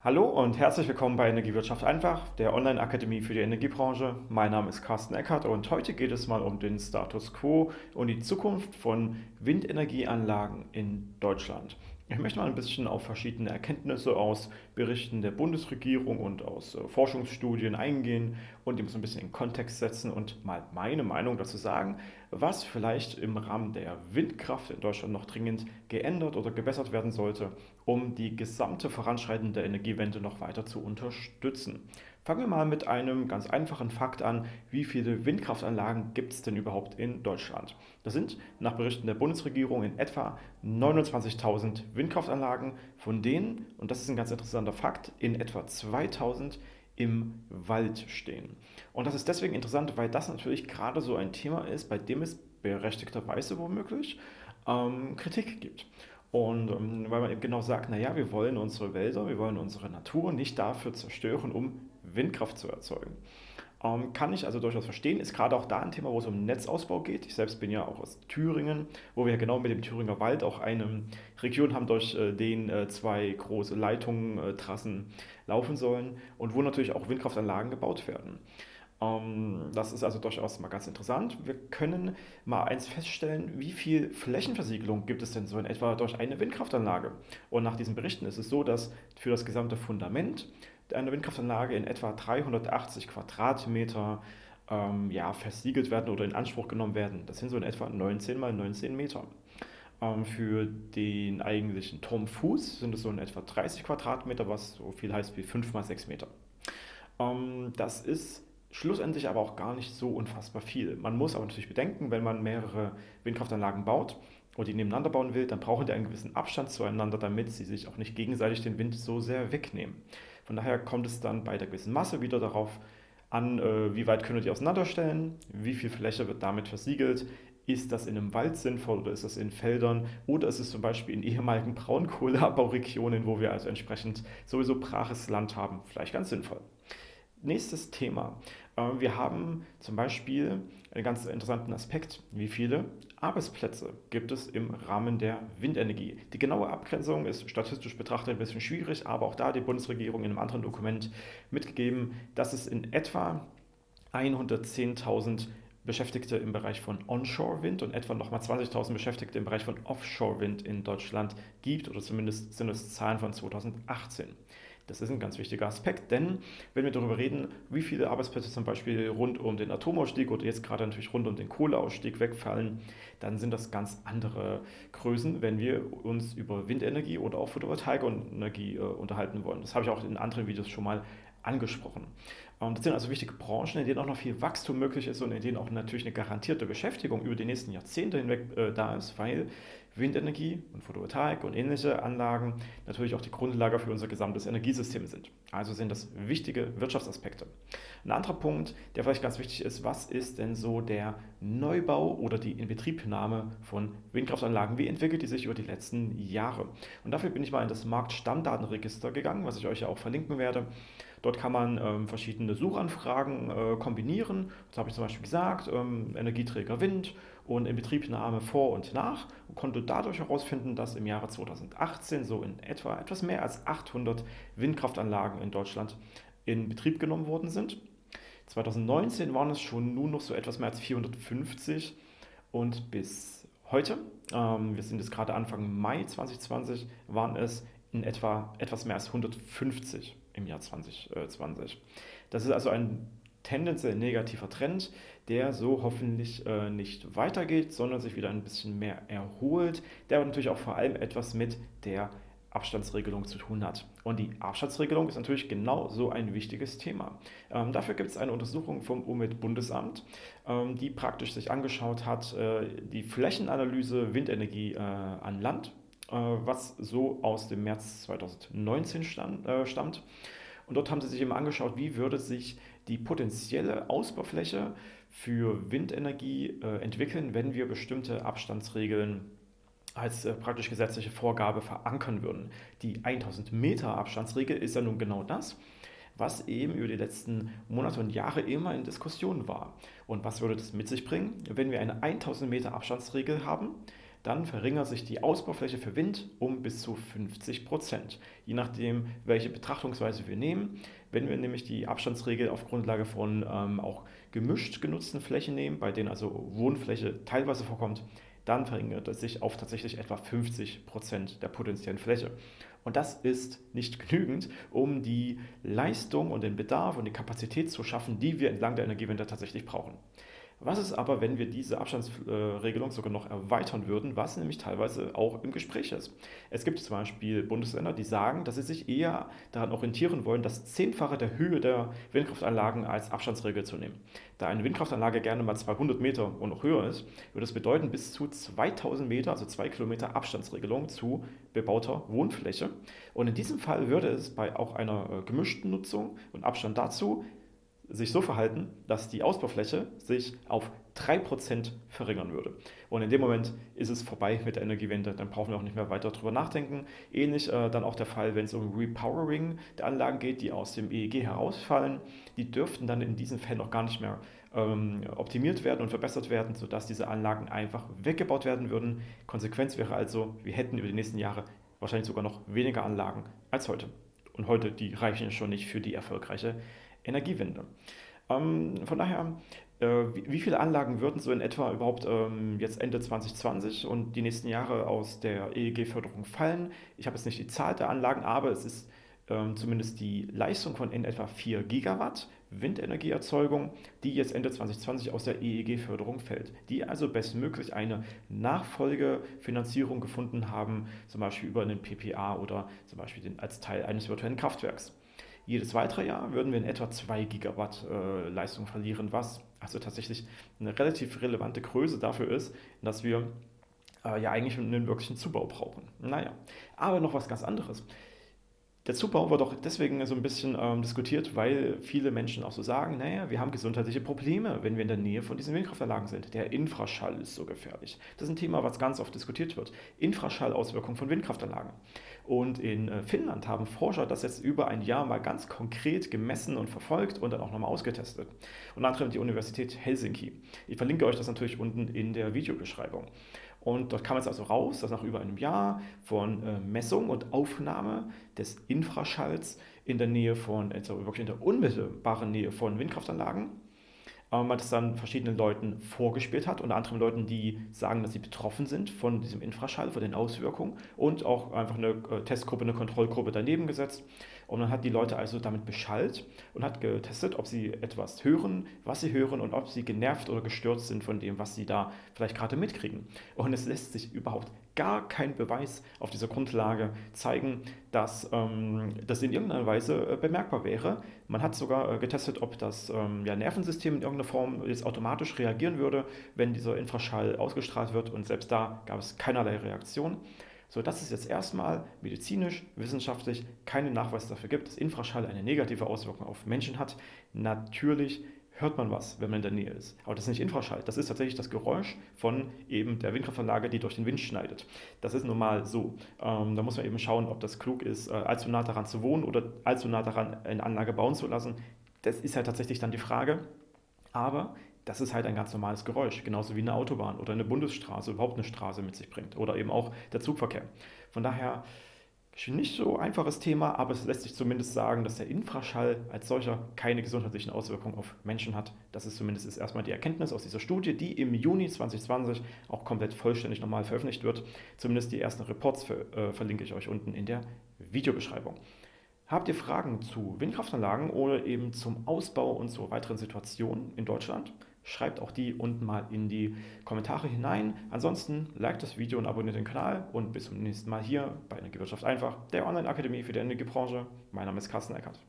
Hallo und herzlich willkommen bei Energiewirtschaft einfach, der Online-Akademie für die Energiebranche. Mein Name ist Carsten Eckert und heute geht es mal um den Status quo und die Zukunft von Windenergieanlagen in Deutschland. Ich möchte mal ein bisschen auf verschiedene Erkenntnisse aus Berichten der Bundesregierung und aus äh, Forschungsstudien eingehen und die so ein bisschen in Kontext setzen und mal meine Meinung dazu sagen, was vielleicht im Rahmen der Windkraft in Deutschland noch dringend geändert oder gebessert werden sollte, um die gesamte voranschreitende Energiewende noch weiter zu unterstützen. Fangen wir mal mit einem ganz einfachen Fakt an. Wie viele Windkraftanlagen gibt es denn überhaupt in Deutschland? Das sind nach Berichten der Bundesregierung in etwa 29.000 Windkraftanlagen, von denen, und das ist ein ganz interessanter Fakt, in etwa 2.000 im Wald stehen. Und das ist deswegen interessant, weil das natürlich gerade so ein Thema ist, bei dem es berechtigterweise womöglich ähm, Kritik gibt. Und ähm, weil man eben genau sagt, naja, wir wollen unsere Wälder, wir wollen unsere Natur nicht dafür zerstören, um Windkraft zu erzeugen. Ähm, kann ich also durchaus verstehen, ist gerade auch da ein Thema, wo es um Netzausbau geht. Ich selbst bin ja auch aus Thüringen, wo wir genau mit dem Thüringer Wald auch eine Region haben, durch äh, den äh, zwei große Leitungen, äh, Trassen laufen sollen und wo natürlich auch Windkraftanlagen gebaut werden. Ähm, das ist also durchaus mal ganz interessant. Wir können mal eins feststellen, wie viel Flächenversiegelung gibt es denn so in etwa durch eine Windkraftanlage? Und nach diesen Berichten ist es so, dass für das gesamte Fundament einer Windkraftanlage in etwa 380 Quadratmeter ähm, ja, versiegelt werden oder in Anspruch genommen werden. Das sind so in etwa 19 mal 19 Meter. Ähm, für den eigentlichen Turmfuß sind es so in etwa 30 Quadratmeter, was so viel heißt wie 5 mal 6 Meter. Ähm, das ist schlussendlich aber auch gar nicht so unfassbar viel. Man muss aber natürlich bedenken, wenn man mehrere Windkraftanlagen baut und die nebeneinander bauen will, dann brauchen die einen gewissen Abstand zueinander, damit sie sich auch nicht gegenseitig den Wind so sehr wegnehmen. Von daher kommt es dann bei der gewissen Masse wieder darauf an, äh, wie weit können wir die auseinanderstellen, wie viel Fläche wird damit versiegelt, ist das in einem Wald sinnvoll oder ist das in Feldern oder ist es zum Beispiel in ehemaligen Braunkohleabbauregionen, wo wir also entsprechend sowieso braches Land haben, vielleicht ganz sinnvoll. Nächstes Thema. Äh, wir haben zum Beispiel einen ganz interessanten Aspekt. Wie viele Arbeitsplätze gibt es im Rahmen der Windenergie? Die genaue Abgrenzung ist statistisch betrachtet ein bisschen schwierig, aber auch da hat die Bundesregierung in einem anderen Dokument mitgegeben, dass es in etwa 110.000 Beschäftigte im Bereich von Onshore-Wind und etwa nochmal 20.000 Beschäftigte im Bereich von Offshore-Wind in Deutschland gibt, oder zumindest sind es Zahlen von 2018. Das ist ein ganz wichtiger Aspekt, denn wenn wir darüber reden, wie viele Arbeitsplätze zum Beispiel rund um den Atomausstieg oder jetzt gerade natürlich rund um den Kohleausstieg wegfallen, dann sind das ganz andere Größen, wenn wir uns über Windenergie oder auch Photovoltaikenergie äh, unterhalten wollen. Das habe ich auch in anderen Videos schon mal angesprochen. Das sind also wichtige Branchen, in denen auch noch viel Wachstum möglich ist und in denen auch natürlich eine garantierte Beschäftigung über die nächsten Jahrzehnte hinweg äh, da ist, weil Windenergie und Photovoltaik und ähnliche Anlagen natürlich auch die Grundlage für unser gesamtes Energiesystem sind. Also sind das wichtige Wirtschaftsaspekte. Ein anderer Punkt, der vielleicht ganz wichtig ist, was ist denn so der Neubau oder die Inbetriebnahme von Windkraftanlagen? Wie entwickelt die sich über die letzten Jahre? Und dafür bin ich mal in das Marktstammdatenregister gegangen, was ich euch ja auch verlinken werde. Dort kann man ähm, verschiedene Suchanfragen äh, kombinieren. Das habe ich zum Beispiel gesagt, ähm, Energieträger Wind und Inbetriebnahme vor und nach und konnte dadurch herausfinden, dass im Jahre 2018 so in etwa etwas mehr als 800 Windkraftanlagen in Deutschland in Betrieb genommen worden sind. 2019 waren es schon nun noch so etwas mehr als 450 und bis heute, ähm, wir sind jetzt gerade Anfang Mai 2020, waren es in etwa etwas mehr als 150 im Jahr 2020. Das ist also ein tendenziell negativer Trend, der so hoffentlich äh, nicht weitergeht, sondern sich wieder ein bisschen mehr erholt, der aber natürlich auch vor allem etwas mit der Abstandsregelung zu tun hat. Und die Abstandsregelung ist natürlich genau so ein wichtiges Thema. Ähm, dafür gibt es eine Untersuchung vom Umweltbundesamt, ähm, die praktisch sich angeschaut hat, äh, die Flächenanalyse Windenergie äh, an Land, äh, was so aus dem März 2019 stand, äh, stammt. Und dort haben sie sich eben angeschaut, wie würde sich die potenzielle Ausbaufläche für Windenergie äh, entwickeln, wenn wir bestimmte Abstandsregeln als äh, praktisch gesetzliche Vorgabe verankern würden. Die 1000 Meter Abstandsregel ist ja nun genau das, was eben über die letzten Monate und Jahre immer in Diskussion war. Und was würde das mit sich bringen, wenn wir eine 1000 Meter Abstandsregel haben, dann verringert sich die Ausbaufläche für Wind um bis zu 50 Prozent, je nachdem, welche Betrachtungsweise wir nehmen. Wenn wir nämlich die Abstandsregel auf Grundlage von ähm, auch gemischt genutzten Flächen nehmen, bei denen also Wohnfläche teilweise vorkommt, dann verringert es sich auf tatsächlich etwa 50 Prozent der potenziellen Fläche. Und das ist nicht genügend, um die Leistung und den Bedarf und die Kapazität zu schaffen, die wir entlang der Energiewende tatsächlich brauchen. Was ist aber, wenn wir diese Abstandsregelung sogar noch erweitern würden, was nämlich teilweise auch im Gespräch ist? Es gibt zum Beispiel Bundesländer, die sagen, dass sie sich eher daran orientieren wollen, das Zehnfache der Höhe der Windkraftanlagen als Abstandsregel zu nehmen. Da eine Windkraftanlage gerne mal 200 Meter und noch höher ist, würde das bedeuten bis zu 2000 Meter, also 2 Kilometer Abstandsregelung zu bebauter Wohnfläche. Und in diesem Fall würde es bei auch einer äh, gemischten Nutzung und Abstand dazu sich so verhalten, dass die Ausbaufläche sich auf 3% verringern würde. Und in dem Moment ist es vorbei mit der Energiewende, dann brauchen wir auch nicht mehr weiter darüber nachdenken. Ähnlich äh, dann auch der Fall, wenn es um Repowering der Anlagen geht, die aus dem EEG herausfallen. Die dürften dann in diesen Fällen auch gar nicht mehr ähm, optimiert werden und verbessert werden, sodass diese Anlagen einfach weggebaut werden würden. Konsequenz wäre also, wir hätten über die nächsten Jahre wahrscheinlich sogar noch weniger Anlagen als heute. Und heute, die reichen schon nicht für die erfolgreiche Energiewende. Ähm, von daher, äh, wie, viele Anlagen würden so in etwa überhaupt ähm, jetzt Ende 2020 und die nächsten Jahre aus der EEG-Förderung fallen? Ich habe jetzt nicht die Zahl der Anlagen, aber es ist ähm, zumindest die Leistung von in etwa 4 Gigawatt Windenergieerzeugung, die jetzt Ende 2020 aus der EEG-Förderung fällt, die also bestmöglich eine Nachfolgefinanzierung gefunden haben, zum Beispiel über einen PPA oder zum Beispiel den, als Teil eines virtuellen Kraftwerks. Jedes weitere Jahr würden wir in etwa 2 Gigawatt äh, Leistung verlieren, was also tatsächlich eine relativ relevante Größe dafür ist, dass wir äh, ja eigentlich einen wirklichen Zubau brauchen. Naja, aber noch was ganz anderes. Der Zubau wird auch deswegen so ein bisschen ähm, diskutiert, weil viele Menschen auch so sagen, naja, wir haben gesundheitliche Probleme, wenn wir in der Nähe von diesen Windkraftanlagen sind. Der Infraschall ist so gefährlich. Das ist ein Thema, was ganz oft diskutiert wird. Infraschallauswirkungen von Windkraftanlagen. Und in äh, Finnland haben Forscher das jetzt über ein Jahr mal ganz konkret gemessen und verfolgt und dann auch nochmal ausgetestet. Unter anderem die Universität Helsinki. Ich verlinke euch das natürlich unten in der Videobeschreibung. Und dort kam es also raus, dass nach über einem Jahr von äh, Messung und Aufnahme des Infraschalls in der Nähe von, also wirklich in der unmittelbaren Nähe von Windkraftanlagen, äh, man das dann verschiedenen Leuten vorgespielt hat, unter anderem Leuten, die sagen, dass sie betroffen sind von diesem Infraschall, von den Auswirkungen und auch einfach eine äh, Testgruppe, eine Kontrollgruppe daneben gesetzt. Und dann hat die Leute also damit beschallt und hat getestet, ob sie etwas hören, was sie hören und ob sie genervt oder gestört sind von dem, was sie da vielleicht gerade mitkriegen. Und es lässt sich überhaupt gar kein Beweis auf dieser Grundlage zeigen, dass ähm, das in irgendeiner Weise äh, bemerkbar wäre. Man hat sogar äh, getestet, ob das ähm, ja, Nervensystem in irgendeiner Form jetzt automatisch reagieren würde, wenn dieser Infraschall ausgestrahlt wird und selbst da gab es keinerlei Reaktion so dass es jetzt erstmal medizinisch, wissenschaftlich keinen Nachweis dafür gibt, dass Infraschall eine negative Auswirkung auf Menschen hat. Natürlich hört man was, wenn man in der Nähe ist. Aber das ist nicht Infraschall, das ist tatsächlich das Geräusch von eben der Windkraftanlage, die durch den Wind schneidet. Das ist normal so. Ähm, da muss man eben schauen, ob das klug ist, äh, allzu nah daran zu wohnen oder allzu nah daran eine Anlage bauen zu lassen. Das ist halt tatsächlich dann die Frage. Aber das ist halt ein ganz normales Geräusch, genauso wie eine Autobahn oder eine Bundesstraße, überhaupt eine Straße mit sich bringt oder eben auch der Zugverkehr. Von daher nicht so einfaches Thema, aber es lässt sich zumindest sagen, dass der Infraschall als solcher keine gesundheitlichen Auswirkungen auf Menschen hat. Das ist zumindest ist erstmal die Erkenntnis aus dieser Studie, die im Juni 2020 auch komplett vollständig nochmal veröffentlicht wird. Zumindest die ersten Reports für, äh, verlinke ich euch unten in der Videobeschreibung. Habt ihr Fragen zu Windkraftanlagen oder eben zum Ausbau und zur weiteren Situation in Deutschland? Schreibt auch die unten mal in die Kommentare hinein. Ansonsten liked das Video und abonniert den Kanal und bis zum nächsten Mal hier bei Energiewirtschaft einfach, der Online-Akademie für die Energiebranche. Mein Name ist Carsten Eckert.